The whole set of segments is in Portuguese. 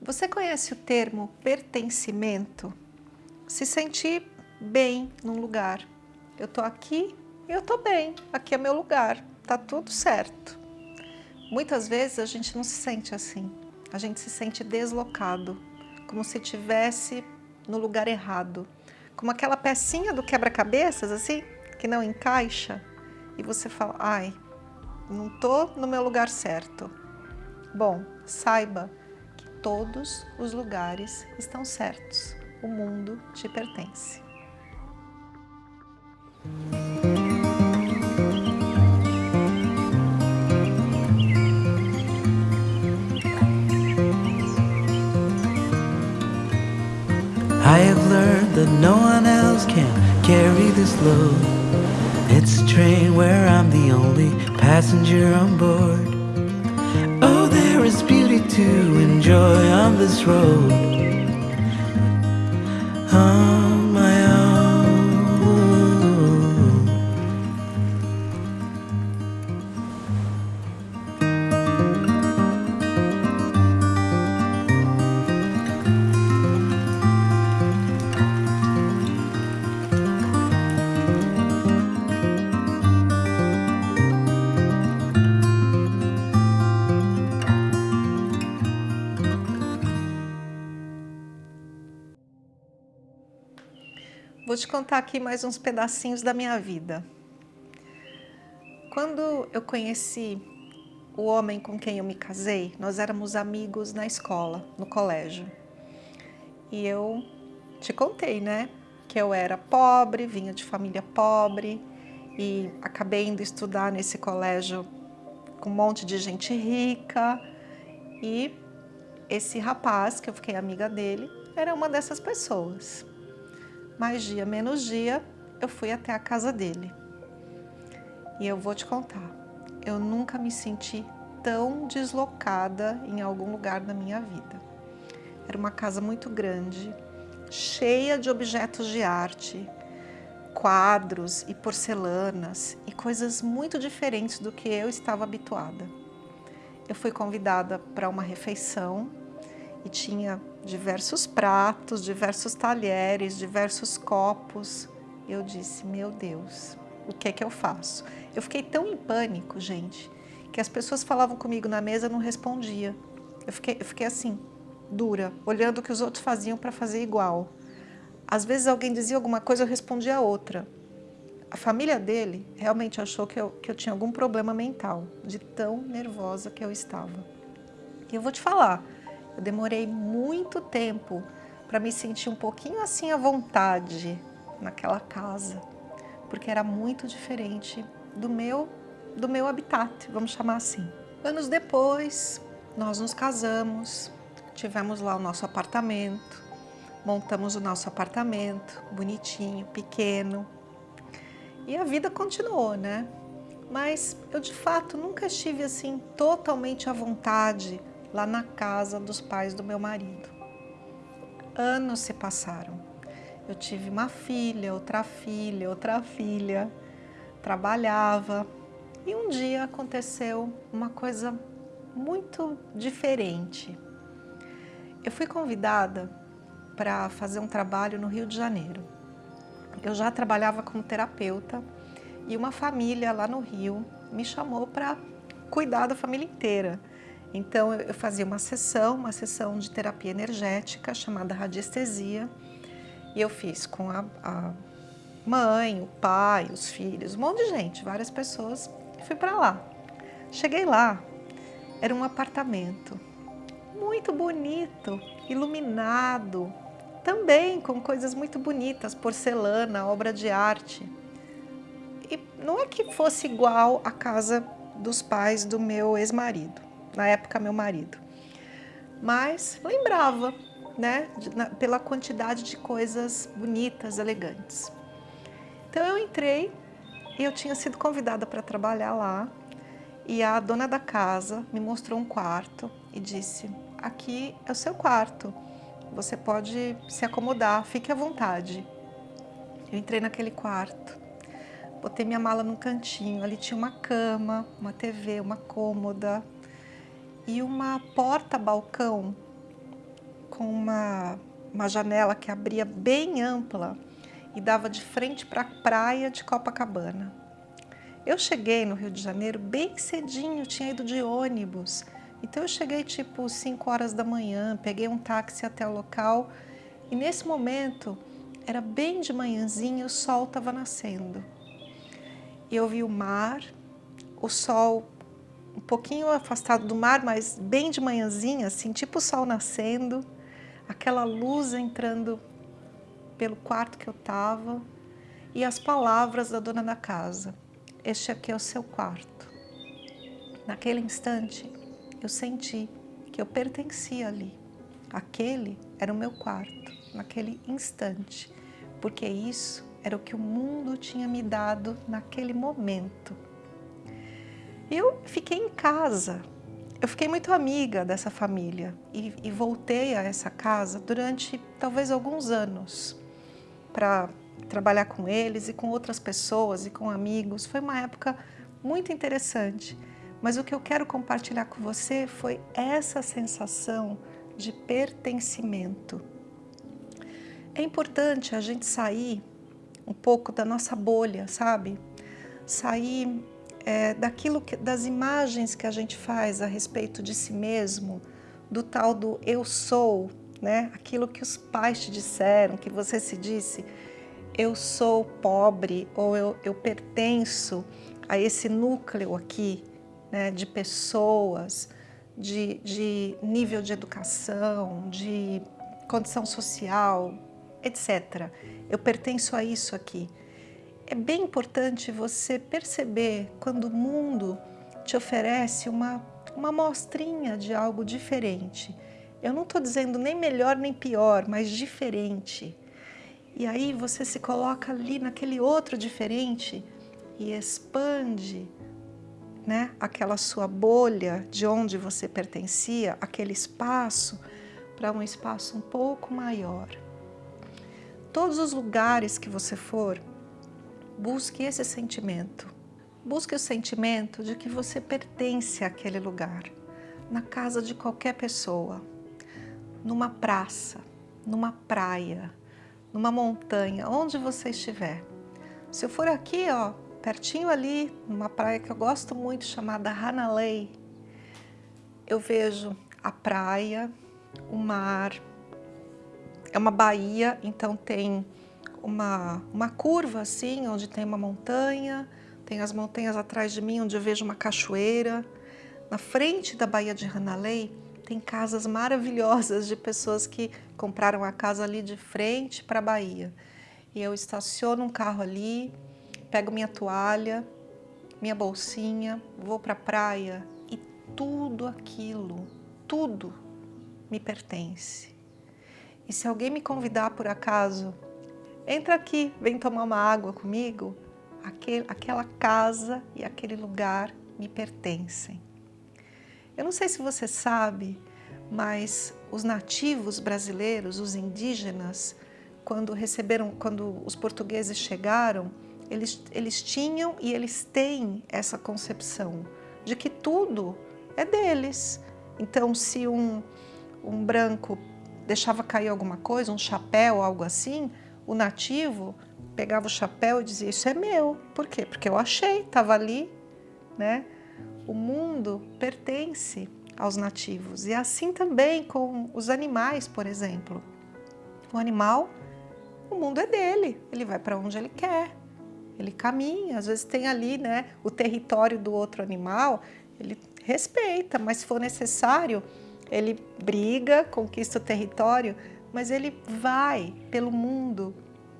Você conhece o termo pertencimento? Se sentir bem num lugar. Eu estou aqui e eu estou bem, aqui é meu lugar, está tudo certo. Muitas vezes a gente não se sente assim, a gente se sente deslocado, como se estivesse no lugar errado. Como aquela pecinha do quebra-cabeças, assim, que não encaixa, e você fala, ai, não estou no meu lugar certo. Bom, saiba todos os lugares estão certos. O mundo te pertence. I have learned that no one else can carry this load. It's a train where I'm the only passenger on board. Oh, to enjoy on this road. Oh. Te contar aqui mais uns pedacinhos da minha vida. Quando eu conheci o homem com quem eu me casei, nós éramos amigos na escola, no colégio. E eu te contei, né? Que eu era pobre, vinha de família pobre e acabei indo estudar nesse colégio com um monte de gente rica. E esse rapaz, que eu fiquei amiga dele, era uma dessas pessoas mais dia menos dia, eu fui até a casa dele. E eu vou te contar, eu nunca me senti tão deslocada em algum lugar da minha vida. Era uma casa muito grande, cheia de objetos de arte, quadros e porcelanas e coisas muito diferentes do que eu estava habituada. Eu fui convidada para uma refeição e tinha diversos pratos, diversos talheres, diversos copos. Eu disse, meu Deus, o que é que eu faço? Eu fiquei tão em pânico, gente, que as pessoas falavam comigo na mesa, eu não respondia. Eu fiquei, eu fiquei assim, dura, olhando o que os outros faziam para fazer igual. Às vezes alguém dizia alguma coisa, eu respondia outra. A família dele realmente achou que eu, que eu tinha algum problema mental, de tão nervosa que eu estava. E eu vou te falar, eu demorei muito tempo para me sentir um pouquinho assim à vontade naquela casa, porque era muito diferente do meu, do meu habitat, vamos chamar assim. Anos depois, nós nos casamos, tivemos lá o nosso apartamento, montamos o nosso apartamento, bonitinho, pequeno, e a vida continuou, né? Mas eu de fato nunca estive assim totalmente à vontade lá na casa dos pais do meu marido. Anos se passaram. Eu tive uma filha, outra filha, outra filha, trabalhava e um dia aconteceu uma coisa muito diferente. Eu fui convidada para fazer um trabalho no Rio de Janeiro. Eu já trabalhava como terapeuta e uma família lá no Rio me chamou para cuidar da família inteira. Então eu fazia uma sessão, uma sessão de terapia energética chamada radiestesia e eu fiz com a, a mãe, o pai, os filhos, um monte de gente, várias pessoas e fui para lá. Cheguei lá, era um apartamento muito bonito, iluminado, também com coisas muito bonitas, porcelana, obra de arte. E não é que fosse igual à casa dos pais do meu ex-marido, na época meu marido. Mas lembrava, né, de, na, pela quantidade de coisas bonitas, elegantes. Então eu entrei e eu tinha sido convidada para trabalhar lá e a dona da casa me mostrou um quarto e disse, aqui é o seu quarto, você pode se acomodar, fique à vontade. Eu entrei naquele quarto, botei minha mala num cantinho, ali tinha uma cama, uma TV, uma cômoda, e uma porta-balcão com uma, uma janela que abria bem ampla e dava de frente para a praia de Copacabana. Eu cheguei no Rio de Janeiro bem cedinho, tinha ido de ônibus. Então eu cheguei tipo 5 horas da manhã, peguei um táxi até o local e nesse momento era bem de manhãzinha, o sol estava nascendo. Eu vi o mar, o sol um pouquinho afastado do mar, mas bem de manhãzinha, assim, tipo o sol nascendo, aquela luz entrando pelo quarto que eu estava e as palavras da dona da casa. Este aqui é o seu quarto. Naquele instante, eu senti que eu pertencia ali. Aquele era o meu quarto, naquele instante porque isso era o que o mundo tinha me dado naquele momento. Eu fiquei em casa, eu fiquei muito amiga dessa família e, e voltei a essa casa durante talvez alguns anos para trabalhar com eles e com outras pessoas e com amigos. Foi uma época muito interessante, mas o que eu quero compartilhar com você foi essa sensação de pertencimento. É importante a gente sair um pouco da nossa bolha, sabe? Sair é, daquilo que, das imagens que a gente faz a respeito de si mesmo, do tal do eu sou, né? Aquilo que os pais te disseram, que você se disse, eu sou pobre ou eu, eu pertenço a esse núcleo aqui, né? De pessoas, de, de nível de educação, de condição social, etc. Eu pertenço a isso aqui. É bem importante você perceber quando o mundo te oferece uma, uma mostrinha de algo diferente. Eu não estou dizendo nem melhor nem pior, mas diferente. E aí você se coloca ali naquele outro diferente e expande né, aquela sua bolha de onde você pertencia, aquele espaço, para um espaço um pouco maior todos os lugares que você for, busque esse sentimento. Busque o sentimento de que você pertence àquele lugar, na casa de qualquer pessoa, numa praça, numa praia, numa montanha, onde você estiver. Se eu for aqui, ó, pertinho ali, numa praia que eu gosto muito, chamada Hanalei, eu vejo a praia, o mar, é uma baía, então tem uma, uma curva assim, onde tem uma montanha, tem as montanhas atrás de mim, onde eu vejo uma cachoeira. Na frente da Baía de Hanalei tem casas maravilhosas de pessoas que compraram a casa ali de frente para a Bahia. E eu estaciono um carro ali, pego minha toalha, minha bolsinha, vou para a praia e tudo aquilo, tudo me pertence. E se alguém me convidar por acaso, entra aqui, vem tomar uma água comigo, aquele, aquela casa e aquele lugar me pertencem. Eu não sei se você sabe, mas os nativos brasileiros, os indígenas, quando receberam, quando os portugueses chegaram, eles, eles tinham e eles têm essa concepção de que tudo é deles. Então, se um, um branco deixava cair alguma coisa, um chapéu, algo assim, o nativo pegava o chapéu e dizia, isso é meu. Por quê? Porque eu achei, estava ali, né? O mundo pertence aos nativos. E assim também com os animais, por exemplo. O animal, o mundo é dele, ele vai para onde ele quer, ele caminha, às vezes tem ali né, o território do outro animal, ele respeita, mas se for necessário, ele briga, conquista o território, mas ele vai pelo mundo,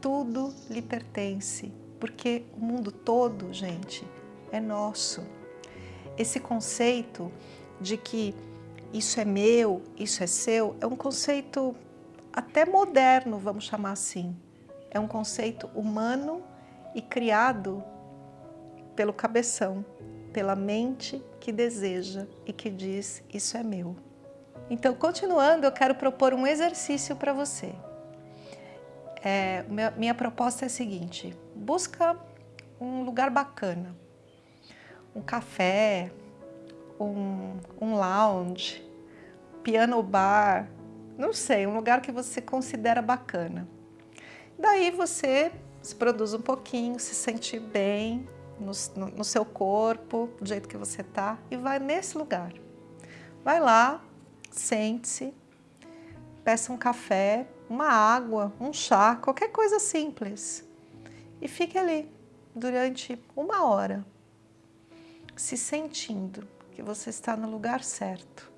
tudo lhe pertence, porque o mundo todo, gente, é nosso. Esse conceito de que isso é meu, isso é seu, é um conceito até moderno, vamos chamar assim. É um conceito humano e criado pelo cabeção, pela mente que deseja e que diz isso é meu. Então, continuando, eu quero propor um exercício para você. É, minha, proposta é a seguinte, busca um lugar bacana, um café, um, um lounge, piano bar, não sei, um lugar que você considera bacana. Daí você se produz um pouquinho, se sente bem no, no, no seu corpo, do jeito que você tá, e vai nesse lugar. Vai lá, sente-se, peça um café, uma água, um chá, qualquer coisa simples. E fique ali durante uma hora, se sentindo que você está no lugar certo,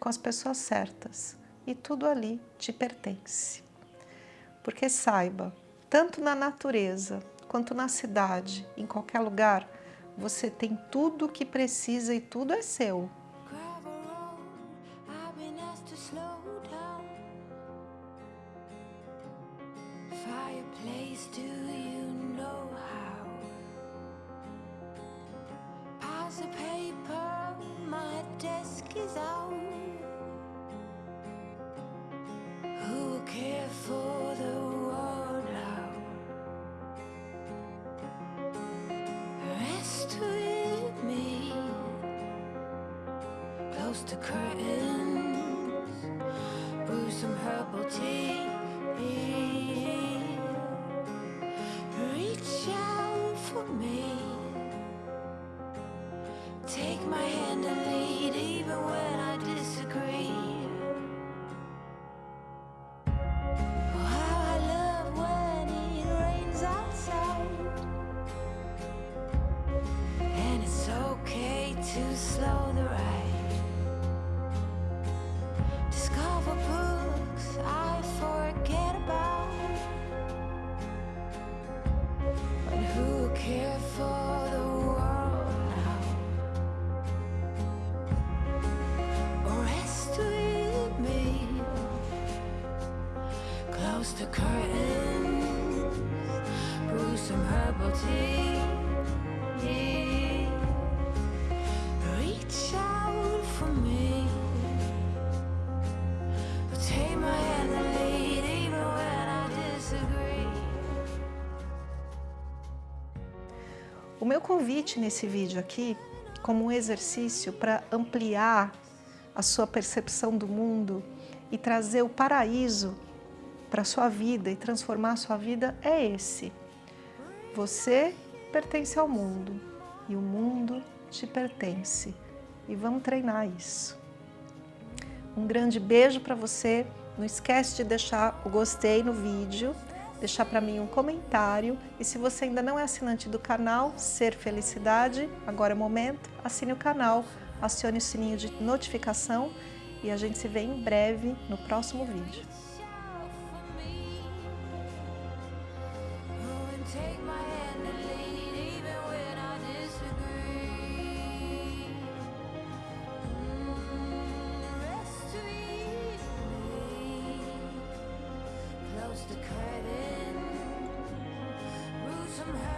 com as pessoas certas, e tudo ali te pertence. Porque saiba, tanto na natureza quanto na cidade, em qualquer lugar, você tem tudo o que precisa e tudo é seu. To curtains, brew some herbal tea. Meu convite nesse vídeo aqui, como um exercício para ampliar a sua percepção do mundo e trazer o paraíso para a sua vida e transformar a sua vida é esse. Você pertence ao mundo e o mundo te pertence. E vamos treinar isso. Um grande beijo para você. Não esquece de deixar o gostei no vídeo, deixar para mim um comentário. E se você ainda não é assinante do canal Ser Felicidade, agora é o momento, assine o canal, acione o sininho de notificação e a gente se vê em breve no próximo vídeo. the somehow